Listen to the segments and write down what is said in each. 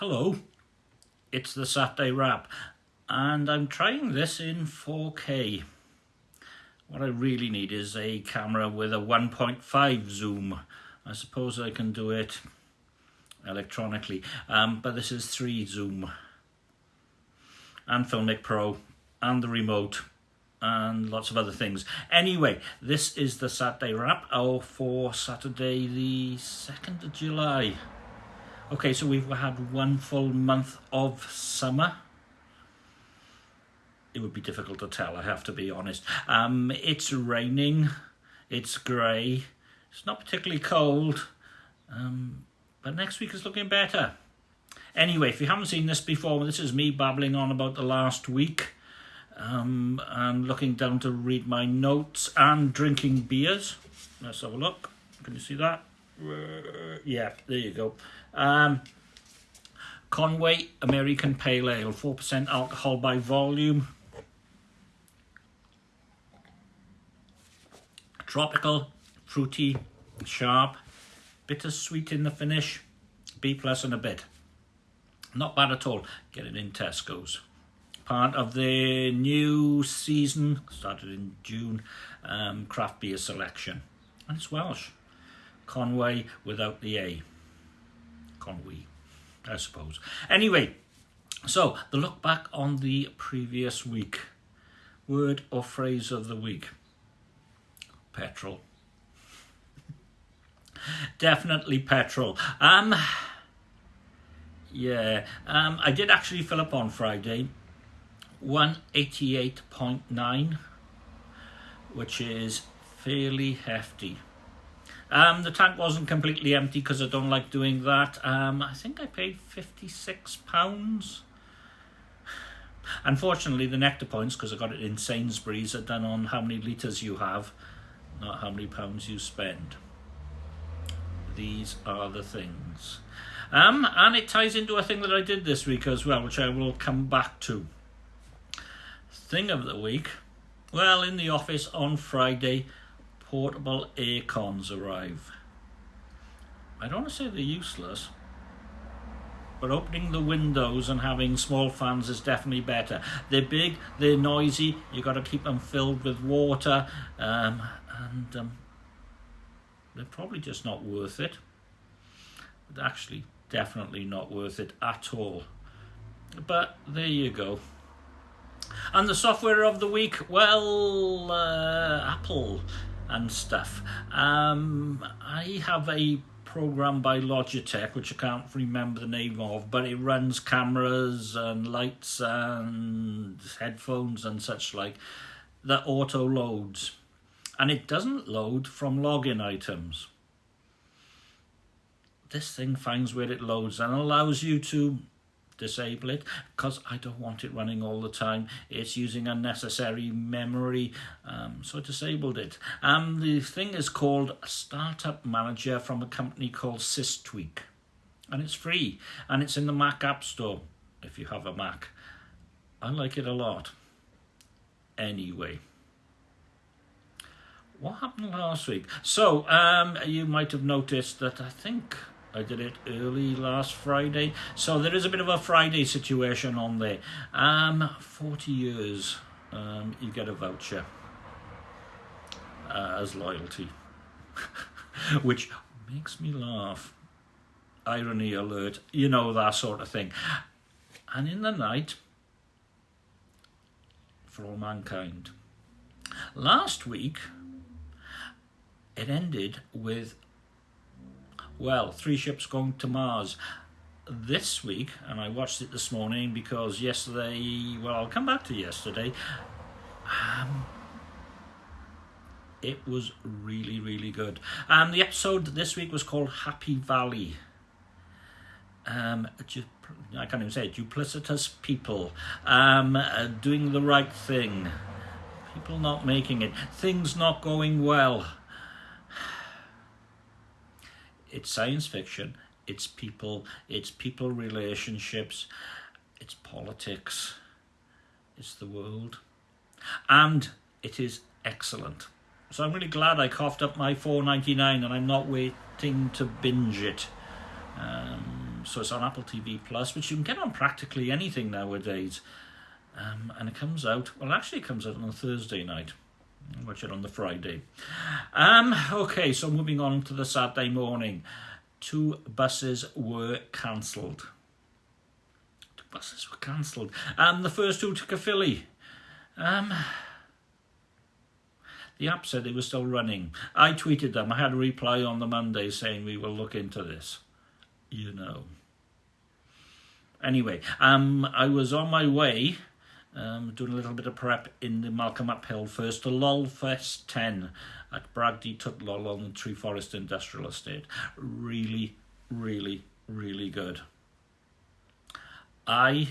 Hello, it's the Saturday Wrap, and I'm trying this in 4K. What I really need is a camera with a 1.5 zoom. I suppose I can do it electronically, um, but this is 3 zoom. And Filmic Pro, and the remote, and lots of other things. Anyway, this is the Saturday Wrap oh, for Saturday the 2nd of July. Okay, so we've had one full month of summer. It would be difficult to tell, I have to be honest. Um, it's raining, it's grey, it's not particularly cold, um, but next week is looking better. Anyway, if you haven't seen this before, this is me babbling on about the last week. Um, and looking down to read my notes and drinking beers. Let's have a look. Can you see that? Uh, yeah, there you go. Um, Conway American Pale Ale, 4% alcohol by volume. Tropical, fruity, sharp, bittersweet in the finish, B plus and a bit. Not bad at all. Get it in Tesco's. Part of the new season, started in June, um, craft beer selection. And it's Welsh. Conway without the A. Conway, I suppose. Anyway, so the look back on the previous week. Word or phrase of the week? Petrol. Definitely petrol. Um, yeah, um, I did actually fill up on Friday. 188.9, which is fairly hefty. Um, the tank wasn't completely empty because I don't like doing that. Um, I think I paid £56. Unfortunately, the nectar points, because I got it in Sainsbury's, are done on how many litres you have, not how many pounds you spend. These are the things. Um, and it ties into a thing that I did this week as well, which I will come back to. Thing of the week. Well, in the office on Friday, portable air cons arrive. I don't want to say they're useless, but opening the windows and having small fans is definitely better. They're big, they're noisy, you've got to keep them filled with water, um, and um, they're probably just not worth it. But actually, definitely not worth it at all. But there you go. And the software of the week, well, uh, Apple and stuff. Um, I have a program by Logitech, which I can't remember the name of, but it runs cameras and lights and headphones and such like that auto loads. And it doesn't load from login items. This thing finds where it loads and allows you to disable it because I don't want it running all the time. It's using unnecessary memory, um, so I disabled it. Um, the thing is called Startup Manager from a company called SysTweak, and it's free, and it's in the Mac App Store if you have a Mac. I like it a lot. Anyway. What happened last week? So, um, you might have noticed that I think I did it early last Friday. So there is a bit of a Friday situation on there. Um, 40 years, um, you get a voucher uh, as loyalty, which makes me laugh. Irony alert, you know, that sort of thing. And in the night, for all mankind. Last week, it ended with well, three ships going to Mars this week, and I watched it this morning because yesterday, well, I'll come back to yesterday. Um, it was really, really good. And um, the episode this week was called Happy Valley. Um, I can't even say it, duplicitous people um, doing the right thing, people not making it, things not going well it's science fiction, it's people, it's people relationships, it's politics, it's the world, and it is excellent. So I'm really glad I coughed up my 4.99 and I'm not waiting to binge it. Um, so it's on Apple TV Plus, which you can get on practically anything nowadays. Um, and it comes out, well, actually, it comes out on a Thursday night. Watch it on the Friday. Um, okay, so moving on to the Saturday morning. Two buses were cancelled. Two buses were cancelled. Um, the first two to Caerphilly. Um, the app said it was still running. I tweeted them. I had a reply on the Monday saying we will look into this. You know. Anyway, um, I was on my way, um, doing a little bit of prep in the Malcolm Uphill first to Lolfest 10 at Bragdy Twt Lol on the Treforest Industrial Estate. Really, really, really good. I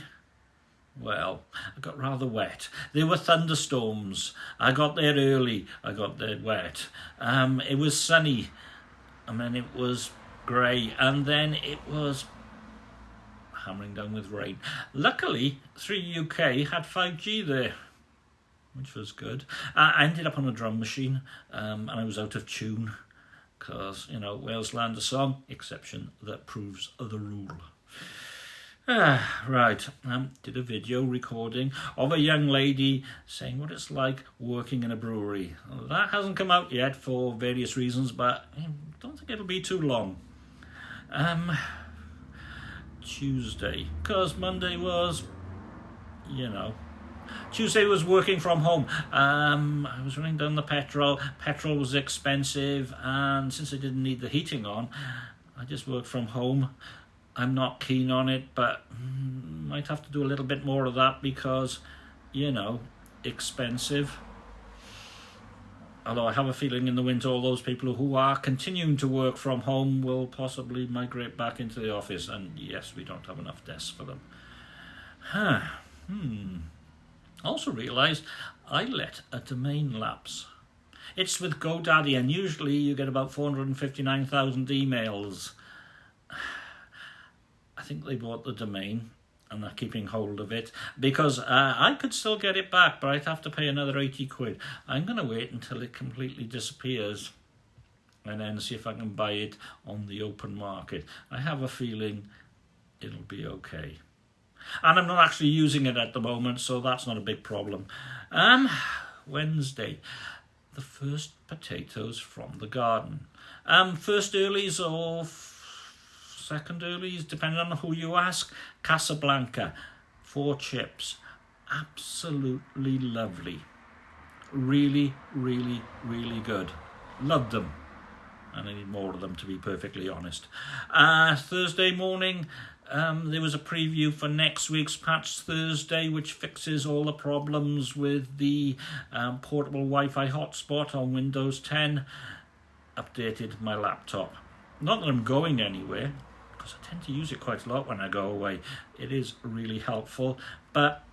well, I got rather wet. There were thunderstorms. I got there early. I got there wet. Um, it was sunny. and then it was grey. And then it was hammering down with rain. Luckily, 3UK had 5G there, which was good. I ended up on a drum machine um, and I was out of tune because, you know, Wales Land a Song, exception that proves the rule. Ah, right. Um, did a video recording of a young lady saying what it's like working in a brewery. That hasn't come out yet for various reasons, but I don't think it'll be too long. Um, Tuesday, because Monday was, you know, Tuesday was working from home. Um, I was running down the petrol. Petrol was expensive, and since I didn't need the heating on, I just worked from home. I'm not keen on it, but mm, might have to do a little bit more of that because, you know, expensive. Although I have a feeling in the winter, all those people who are continuing to work from home will possibly migrate back into the office. And yes, we don't have enough desks for them. Huh. Hmm. Also realised I let a domain lapse. It's with GoDaddy, and usually you get about 459,000 emails I think they bought the domain and they're keeping hold of it because uh, I could still get it back, but I'd have to pay another 80 quid. I'm going to wait until it completely disappears and then see if I can buy it on the open market. I have a feeling it'll be okay. And I'm not actually using it at the moment, so that's not a big problem. Um, Wednesday, the first potatoes from the garden. Um, first earlies or second earlies, depending on who you ask. Casablanca, four chips. Absolutely lovely. Really, really, really good. Love them. And I need more of them to be perfectly honest. Uh, Thursday morning, um, there was a preview for next week's Patch Thursday, which fixes all the problems with the um, portable Wi Fi hotspot on Windows 10. Updated my laptop. Not that I'm going anywhere, because I tend to use it quite a lot when I go away. It is really helpful, but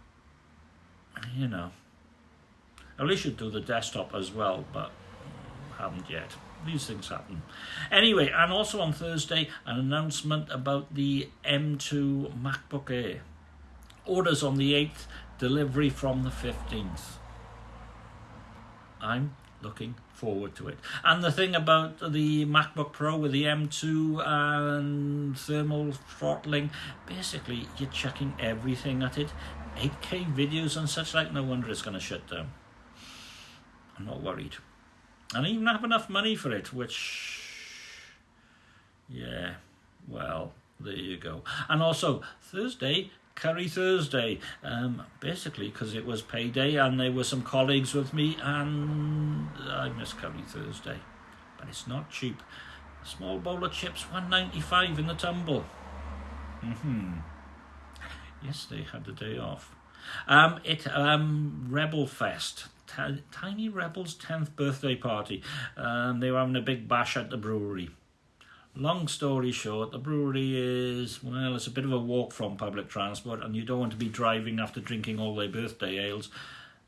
you know, at least should do the desktop as well, but haven't yet. These things happen. Anyway, and also on Thursday, an announcement about the M2 MacBook Air. Orders on the 8th, delivery from the 15th. I'm looking forward to it. And the thing about the MacBook Pro with the M2 and thermal throttling, basically you're checking everything at it. 8K videos and such like, no wonder it's going to shut down. I'm not worried. And I even have enough money for it, which, yeah, well, there you go. And also, Thursday, Curry Thursday, um, basically because it was payday and there were some colleagues with me, and I miss Curry Thursday. But it's not cheap. A small bowl of chips, one ninety five in the tumble. Mm-hmm. Yes, they had the day off. Um, it um Rebel Fest, T- Tiny Rebel's tenth birthday party. Um, they were having a big bash at the brewery. Long story short, the brewery is, well, it's a bit of a walk from public transport, and you don't want to be driving after drinking all their birthday ales.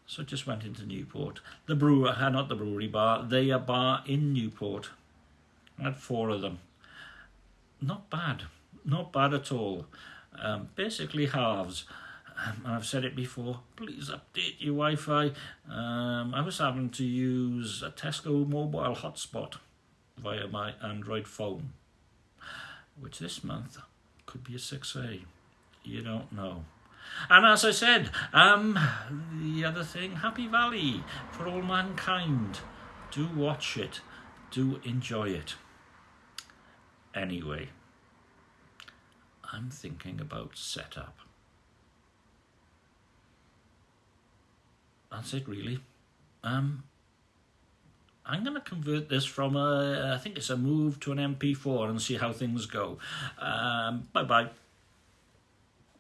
So just went into Newport. The brewer, uh, not the brewery bar, they a bar in Newport. I had four of them. Not bad, not bad at all. Um, basically halves. Um, I've said it before, please update your Wi Fi. Um, I was having to use a Tesco mobile hotspot via my Android phone, which this month could be a 6A. You don't know. And as I said, um, the other thing, Happy Valley for all mankind. Do watch it. Do enjoy it. Anyway, I'm thinking about setup. That's it, really. Um, I'm going to convert this from a, I think it's a MOV to an MP4 and see how things go. Um, bye bye.